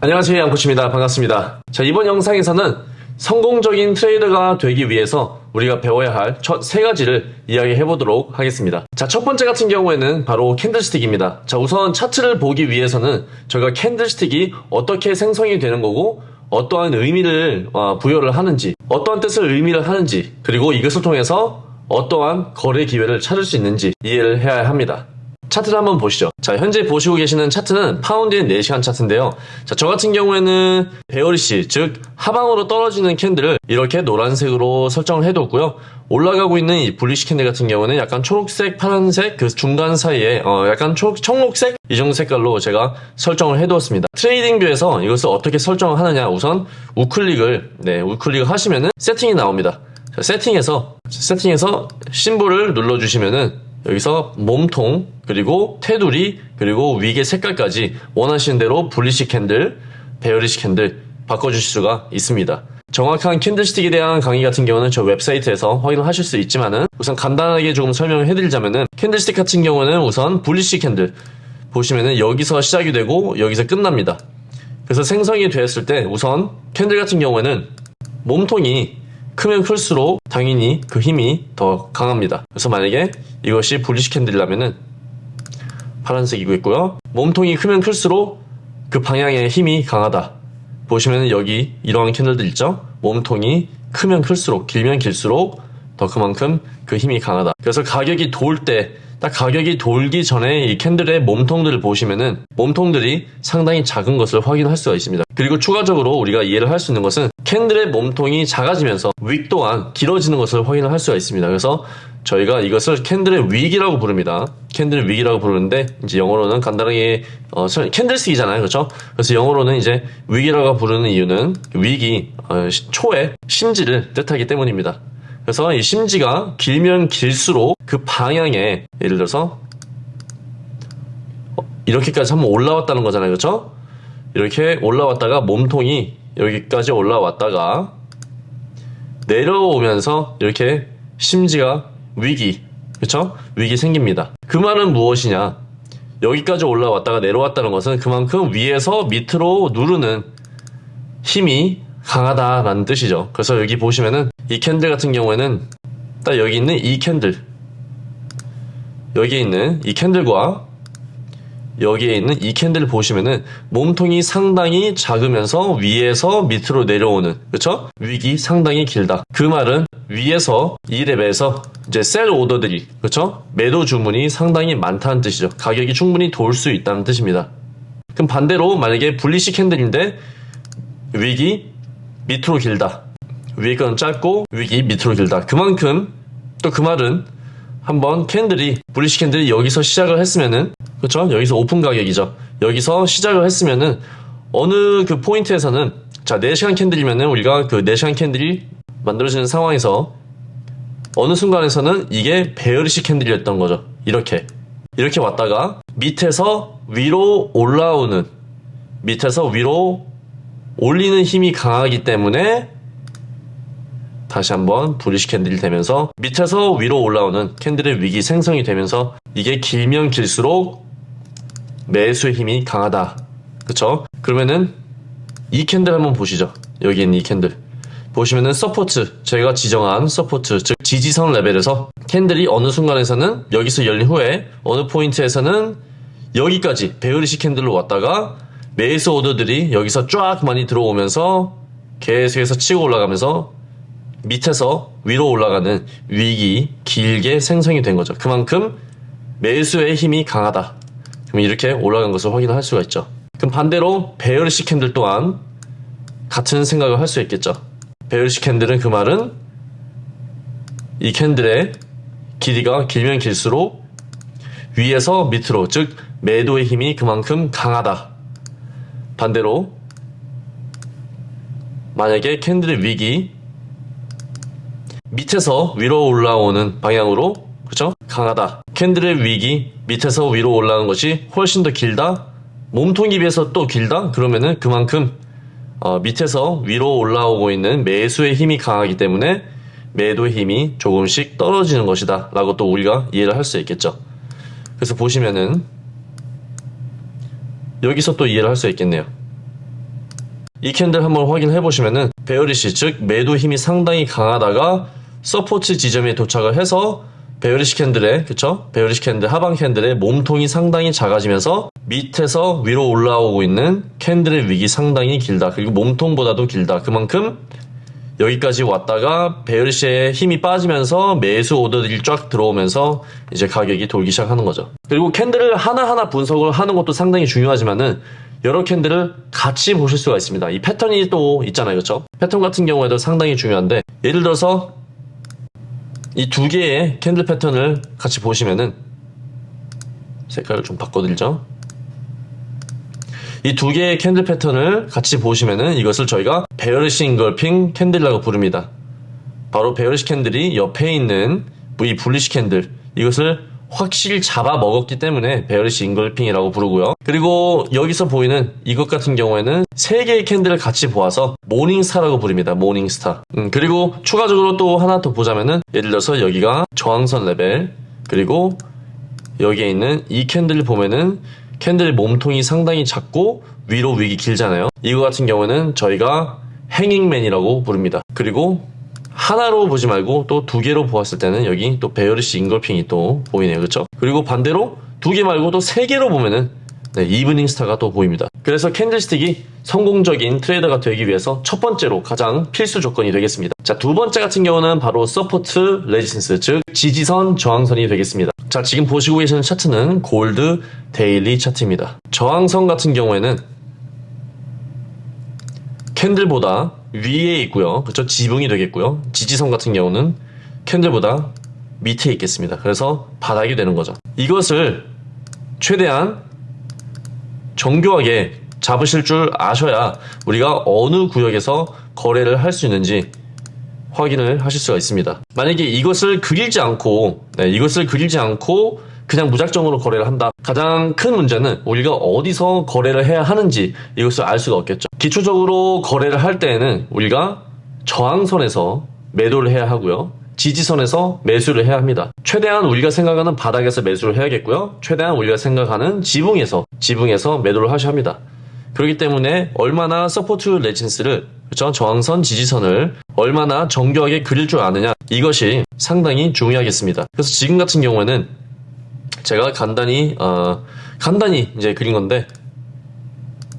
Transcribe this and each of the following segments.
안녕하세요 양코치입니다. 반갑습니다. 자 이번 영상에서는 성공적인 트레이더가 되기 위해서 우리가 배워야 할 첫 세 가지를 이야기해 보도록 하겠습니다. 자 첫 번째 같은 경우에는 바로 candlestick입니다. 자 우선 차트를 보기 위해서는 저희가 candlestick이 어떻게 생성이 되는 거고 어떠한 의미를 어, 부여를 하는지 어떠한 뜻을 의미를 하는지 그리고 이것을 통해서 어떠한 거래 기회를 찾을 수 있는지 이해를 해야 합니다 차트를 한번 보시죠. 자, 현재 보시고 계시는 차트는 파운드엔 4시간 차트인데요. 자, 저 같은 경우에는 bearish, 즉 하방으로 떨어지는 candle을 이렇게 노란색으로 설정을 해뒀고요. 올라가고 있는 이 bullish candle 같은 경우는 약간 초록색, 파란색 그 중간 사이에 어, 약간 초, 청록색 이 정도 색깔로 제가 설정을 해두었습니다. TradingView에서 이것을 어떻게 설정을 하느냐 우선 우클릭을 네, 우클릭을 하시면은 세팅이 나옵니다. 자, 세팅에서 세팅에서 심볼을 눌러주시면은 여기서 몸통 그리고 테두리 그리고 wick의 색깔까지 원하시는 대로 bullish candle bearish candle 바꿔주실 수가 있습니다. 정확한 candlestick에 대한 강의 같은 경우는 저 웹사이트에서 확인을 하실 수 있지만은 우선 간단하게 조금 설명을 해드리자면은 candlestick 같은 경우는 우선 bullish candle 보시면은 여기서 시작이 되고 여기서 끝납니다. 그래서 생성이 되었을 때 우선 candle 같은 경우에는 몸통이 크면 클수록 당연히 그 힘이 더 강합니다. 그래서 만약에 이것이 bullish candle이라면은 파란색이고 몸통이 크면 클수록 그 방향의 힘이 강하다. 보시면 여기 이러한 캔들들 있죠? 몸통이 크면 클수록 길면 길수록 더 그만큼 그 힘이 강하다. 그래서 가격이 돌 때 딱 가격이 돌기 전에 이 캔들의 몸통들을 보시면은 몸통들이 상당히 작은 것을 확인할 수가 있습니다. 그리고 추가적으로 우리가 이해를 할 수 있는 것은 캔들의 몸통이 작아지면서 윅 또한 길어지는 것을 확인을 할 수가 있습니다. 그래서 저희가 이것을 candle의 wick이라고 부릅니다. candle의 wick이라고 부르는데 이제 영어로는 간단하게 어, candlestick이잖아요, 그렇죠? 그래서 영어로는 이제 wick이라고 부르는 이유는 wick이 어, 초의 심지를 뜻하기 때문입니다. 그래서 이 심지가 길면 길수록 그 방향에 예를 들어서 어, 이렇게까지 한번 올라왔다는 거잖아요. 그렇죠? 이렇게 올라왔다가 몸통이 여기까지 올라왔다가 내려오면서 이렇게 심지가 wick이 그렇죠? wick이 생깁니다. 그 말은 무엇이냐? 여기까지 올라왔다가 내려왔다는 것은 그만큼 위에서 밑으로 누르는 힘이 강하다라는 뜻이죠. 그래서 여기 보시면은 이 candle 같은 경우에는 딱 여기 있는 이 candle 여기에 있는 이 candle과 여기에 있는 이 candle을 보시면은 몸통이 상당히 작으면서 위에서 밑으로 내려오는 그쵸? wick이 상당히 길다 그 말은 위에서 이 레벨에서 이제 sell order들이 그쵸? 매도 주문이 상당히 많다는 뜻이죠 가격이 충분히 돌수 있다는 뜻입니다 그럼 반대로 만약에 bullish candle인데 wick이 밑으로 길다. 위에 건 짧고 wick이 밑으로 길다. 그만큼 또 그 말은 한번 candle이 bullish candle이 여기서 시작을 했으면은 그렇죠? 여기서 오픈 가격이죠. 여기서 시작을 했으면은 어느 그 포인트에서는 자 4시간 candle이면은 우리가 그 4시간 candle이 만들어지는 상황에서 어느 순간에서는 이게 bearish candle이었던 거죠. 이렇게 이렇게 왔다가 밑에서 위로 올라오는 밑에서 위로 올리는 힘이 강하기 때문에 다시 한번 bullish candle이 되면서 밑에서 위로 올라오는 candle의 wick이 생성이 되면서 이게 길면 길수록 매수의 힘이 강하다. 그쵸? 그러면은 이 candle 한번 보시죠. 여기 있는 이 candle. 보시면은 support, 저희가 지정한 support, 즉 지지선 레벨에서 candle이 어느 순간에서는 여기서 열린 후에 어느 포인트에서는 여기까지 bearish candle로 왔다가 매수 오더들이 여기서 쫙 많이 들어오면서 계속해서 치고 올라가면서 밑에서 위로 올라가는 wick이 길게 생성이 된 거죠. 그만큼 매수의 힘이 강하다. 그럼 이렇게 올라간 것을 확인할 수가 있죠. 그럼 반대로 bearish candle 또한 같은 생각을 할 수 있겠죠. bearish candle은 그 말은 이 candle의 길이가 길면 길수록 위에서 밑으로 즉 매도의 힘이 그만큼 강하다. 반대로 만약에 캔들의 위기 밑에서 위로 올라오는 방향으로 그죠? 강하다. 캔들의 위기 밑에서 위로 올라가는 것이 훨씬 더 길다. 몸통에 비해서 또 길다. 그러면은 그만큼 어, 밑에서 위로 올라오고 있는 매수의 힘이 강하기 때문에 매도의 힘이 조금씩 떨어지는 것이다. 라고 또 우리가 이해를 할 수 있겠죠. 그래서 보시면은 여기서 또 이해를 할 수 있겠네요. 이 candle 한번 확인해 보시면은 bearish 즉 매도 힘이 상당히 강하다가 support 지점에 도착을 해서 bearish candle의 그쵸? bearish candle 하방 candle의 몸통이 상당히 작아지면서 밑에서 위로 올라오고 있는 candle의 wick이 상당히 길다. 그리고 몸통보다도 길다. 그만큼 여기까지 왔다가 bearish의 힘이 빠지면서 매수 오더들이 쫙 들어오면서 이제 가격이 돌기 시작하는 거죠. 그리고 candle을 하나하나 분석을 하는 것도 상당히 중요하지만은 여러 candle을 같이 보실 수가 있습니다. 이 패턴이 또 있잖아요. 그렇죠? 패턴 같은 경우에도 상당히 중요한데 예를 들어서 이 두 개의 candle 패턴을 같이 보시면은 색깔을 좀 바꿔드리죠. 이 두 개의 candle 패턴을 같이 보시면은 이것을 저희가 bearish engulfing candle이라고 부릅니다. 바로 bearish candle이 옆에 있는 이 bullish candle 이것을 확실히 잡아 먹었기 때문에 bearish engulfing이라고 부르고요. 그리고 여기서 보이는 이것 같은 경우에는 세 개의 candle을 같이 보아서 morning star라고 부릅니다. morning star. 음, 그리고 추가적으로 또 하나 더 보자면은 예를 들어서 여기가 저항선 레벨 그리고 여기에 있는 이 candle 보면은 candle 몸통이 상당히 작고 위로 wick이 길잖아요. 이거 같은 경우는 저희가 hanging man이라고 부릅니다. 그리고 하나로 보지 말고 또 두 개로 보았을 때는 여기 또 bearish engulfing이 또 보이네요. 그렇죠? 그리고 반대로 두 개 말고 또 세 개로 보면은 네, evening star가 또 보입니다. 그래서 candlestick이 성공적인 trader가 되기 위해서 첫 번째로 가장 필수 조건이 되겠습니다. 자, 두 번째 같은 경우는 바로 support resistance, 즉 지지선 저항선이 되겠습니다. 자, 지금 보시고 계시는 차트는 골드 daily 차트입니다. 저항선 같은 경우에는 candle보다 위에 있고요. 그렇죠? 지붕이 되겠고요. 지지선 같은 경우는 candle보다 밑에 있겠습니다. 그래서 바닥이 되는 거죠. 이것을 최대한 정교하게 잡으실 줄 아셔야 우리가 어느 구역에서 거래를 할 수 있는지 확인을 하실 수가 있습니다. 만약에 이것을 그리지 않고 네, 이것을 그리지 않고 그냥 무작정으로 거래를 한다. 가장 큰 문제는 우리가 어디서 거래를 해야 하는지 이것을 알 수가 없겠죠. 기초적으로 거래를 할 때에는 우리가 저항선에서 매도를 해야 하고요. 지지선에서 매수를 해야 합니다. 최대한 우리가 생각하는 바닥에서 매수를 해야겠고요. 최대한 우리가 생각하는 지붕에서 지붕에서 매도를 하셔야 합니다. 그렇기 때문에 얼마나 support resistance를 그렇죠? 저항선 지지선을 얼마나 정교하게 그릴 줄 아느냐 이것이 상당히 중요하겠습니다. 그래서 지금 같은 경우에는 제가 간단히 어, 간단히 이제 그린 건데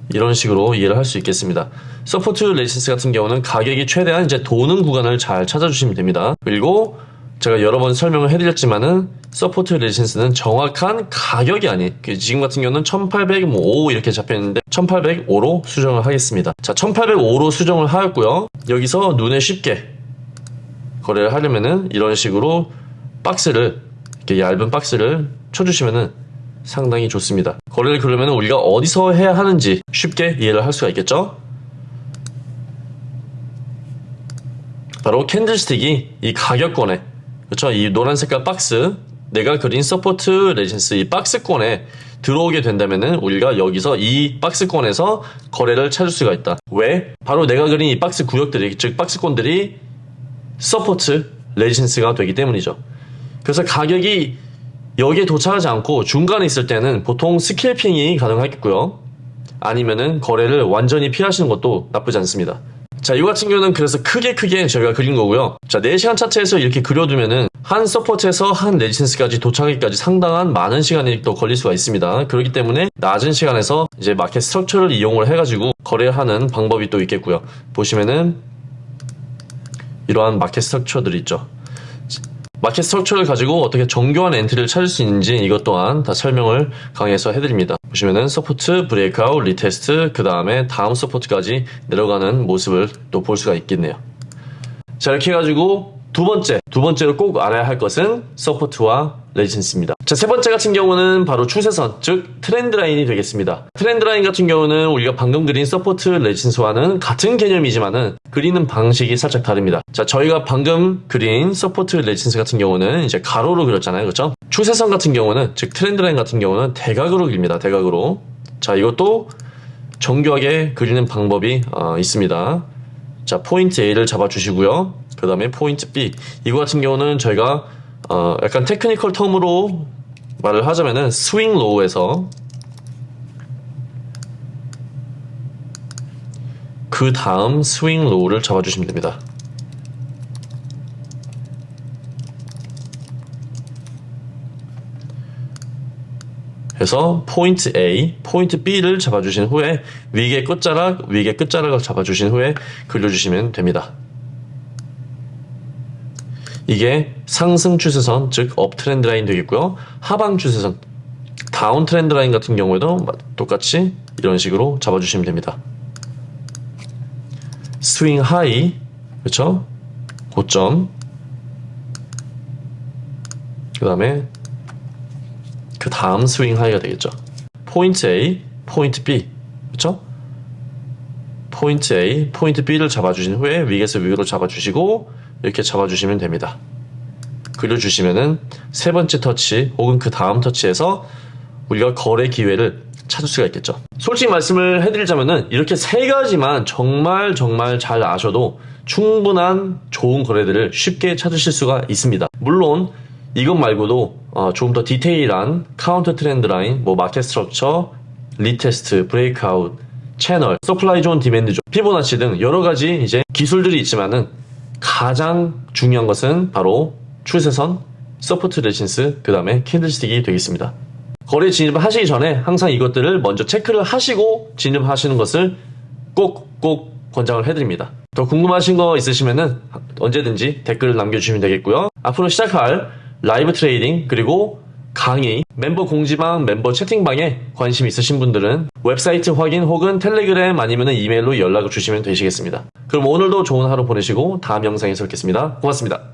이런 식으로 이해를 할 수 있겠습니다. support resistance 같은 경우는 가격이 최대한 이제 도는 구간을 잘 찾아주시면 됩니다. 그리고 제가 여러 번 설명을 해드렸지만은 support resistance는 정확한 가격이 아닌 그 지금 같은 경우는 1805 이렇게 잡혀있는데 1805로 수정을 하겠습니다. 자 1805로 수정을 하였고요. 여기서 눈에 쉽게 거래를 하려면은 이런 식으로 박스를 이렇게 얇은 박스를 쳐주시면은 상당히 좋습니다. 거래를 그러면 우리가 어디서 해야 하는지 쉽게 이해를 할 수가 있겠죠? 바로 candlestick이 이 가격권에 그렇죠? 이 노란 색깔 박스 내가 그린 support resistance 이 박스권에 들어오게 된다면은 우리가 여기서 이 박스권에서 거래를 찾을 수가 있다. 왜? 바로 내가 그린 이 박스 구역들이 즉 박스권들이 support resistance가 되기 때문이죠. 그래서 가격이 여기에 도착하지 않고 중간에 있을 때는 보통 scalping이 가능하겠고요. 아니면은 거래를 완전히 피하시는 것도 나쁘지 않습니다. 자, 이 같은 경우는 그래서 크게 크게 저희가 그린 거고요. 자, 4시간 차트에서 이렇게 그려두면은 한 support에서 한 resistance까지 도착하기까지 상당한 많은 시간이 또 걸릴 수가 있습니다. 그렇기 때문에 낮은 시간에서 이제 market structure를 이용을 해가지고 거래하는 방법이 또 있겠고요. 보시면은 이러한 market structure들이 있죠. market structure를 가지고 어떻게 정교한 entry를 찾을 수 있는지 이것 또한 다 설명을 강의에서 해드립니다. 보시면은 support, breakout, retest, 그 다음에 다음 support까지 내려가는 모습을 또 볼 수가 있겠네요. 자 이렇게 해가지고 두 번째, 두 번째로 꼭 알아야 할 것은 support와 resistance입니다. 자, 세 번째 같은 경우는 바로 추세선, 즉 trend line이 되겠습니다. trend line 같은 경우는 우리가 방금 그린 support resistance와는 같은 개념이지만은 그리는 방식이 살짝 다릅니다. 자, 저희가 방금 그린 support resistance 같은 경우는 이제 가로로 그렸잖아요. 그렇죠? 추세선 같은 경우는 즉 trend line 같은 경우는 대각으로 그립니다. 대각으로. 자, 이것도 정교하게 그리는 방법이 어, 있습니다. 자, 포인트 A를 잡아 주시고요. 그 다음에 포인트 B. 이거 같은 경우는 저희가 어, 약간 technical term으로 말을 하자면은 swing low에서 그 다음 swing low를 잡아주시면 됩니다. 그래서 포인트 A, 포인트 B를 잡아주신 후에 wick의 끝자락, wick의 끝자락을 잡아주신 후에 그려주시면 됩니다. 이게 상승 추세선, 즉 uptrend line 되겠고요. 하방 추세선, downtrend line 같은 경우에도 똑같이 이런 식으로 잡아주시면 됩니다. swing high, 그렇죠? 고점. 그 다음에 그 다음 swing high가 되겠죠. 포인트 A, 포인트 B, 그렇죠? 포인트 A, 포인트 B를 잡아주신 후에 위에서 위로 잡아주시고 이렇게 잡아주시면 됩니다. 그려주시면은 세 번째 터치 혹은 그 다음 터치에서 우리가 거래 기회를 찾을 수가 있겠죠. 솔직히 말씀을 해드리자면은 이렇게 세 가지만 정말 정말 잘 아셔도 충분한 좋은 거래들을 쉽게 찾으실 수가 있습니다. 물론 이것 말고도 어, 조금 더 디테일한 counter trend line, 뭐 market structure, retest, breakout, 채널, supply zone, demand zone, 피보나치 등 여러 가지 이제 기술들이 있지만은 가장 중요한 것은 바로 추세선, support resistance, 그 다음에 candlestick이 되겠습니다. 거래 진입을 하시기 전에 항상 이것들을 먼저 체크를 하시고 진입하시는 것을 꼭꼭 권장을 해드립니다. 더 궁금하신 거 있으시면은 언제든지 댓글을 남겨주시면 되겠고요. 앞으로 시작할 live trading 그리고 강의, 멤버 공지방, 멤버 채팅방에 관심 있으신 분들은 웹사이트 확인 혹은 텔레그램 아니면 이메일로 연락을 주시면 되시겠습니다. 그럼 오늘도 좋은 하루 보내시고 다음 영상에서 뵙겠습니다. 고맙습니다.